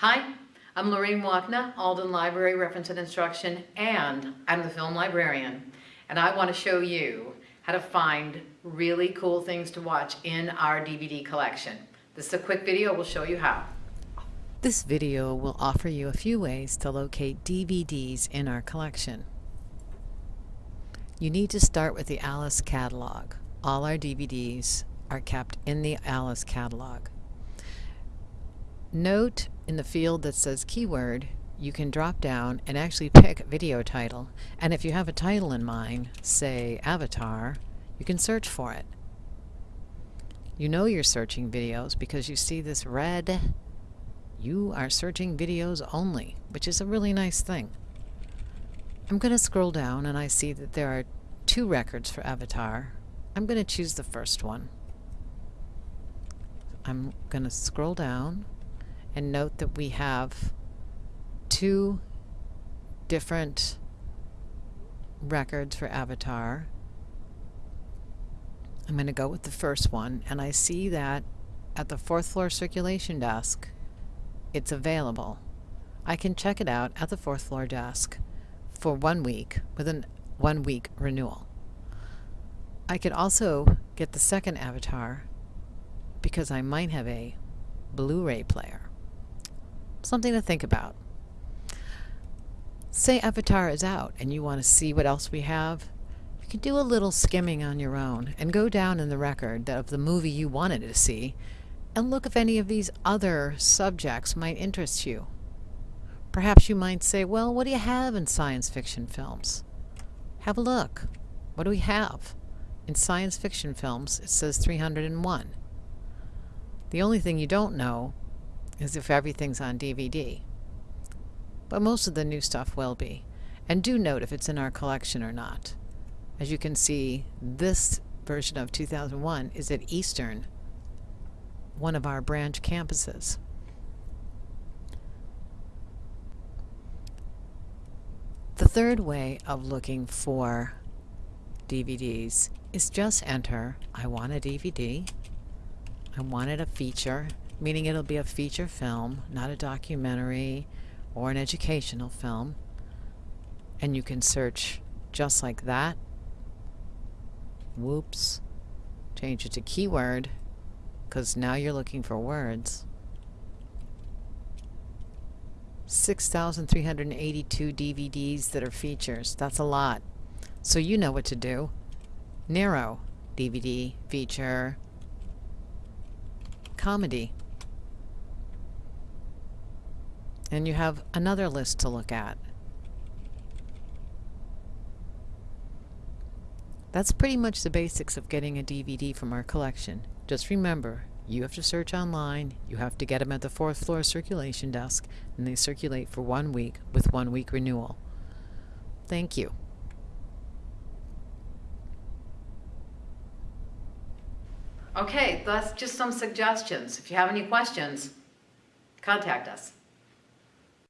Hi, I'm Lorraine Wapna, Alden Library Reference and Instruction, and I'm the film librarian. And I want to show you how to find really cool things to watch in our DVD collection. This is a quick video, we'll show you how. This video will offer you a few ways to locate DVDs in our collection. You need to start with the Alice catalog. All our DVDs are kept in the Alice catalog. Note in the field that says keyword, you can drop down and actually pick video title. And if you have a title in mind, say Avatar, you can search for it. You know you're searching videos because you see this red, you are searching videos only, which is a really nice thing. I'm going to scroll down and I see that there are two records for Avatar. I'm going to choose the first one. I'm going to scroll down and note that we have two different records for Avatar. I'm going to go with the first one, and I see that at the fourth floor circulation desk, it's available. I can check it out at the fourth floor desk for one week with a one week renewal. I could also get the second Avatar because I might have a Blu-ray player. Something to think about. Say Avatar is out and you want to see what else we have. You can do a little skimming on your own and go down in the record of the movie you wanted to see and look if any of these other subjects might interest you. Perhaps you might say, well, what do you have in science fiction films? Have a look. What do we have? In science fiction films, it says 301. The only thing you don't know as if everything's on DVD. But most of the new stuff will be. And do note if it's in our collection or not. As you can see, this version of 2001 is at Eastern, one of our branch campuses. The third way of looking for DVDs is just enter, I want a DVD, I wanted a feature, meaning it'll be a feature film, not a documentary or an educational film. And you can search just like that. Whoops. Change it to keyword because now you're looking for words. 6,382 DVDs that are features. That's a lot. So you know what to do. Narrow DVD, feature, comedy. And you have another list to look at. That's pretty much the basics of getting a DVD from our collection. Just remember, you have to search online, you have to get them at the fourth floor circulation desk, and they circulate for one week with one week renewal. Thank you. Okay, that's just some suggestions. If you have any questions, contact us.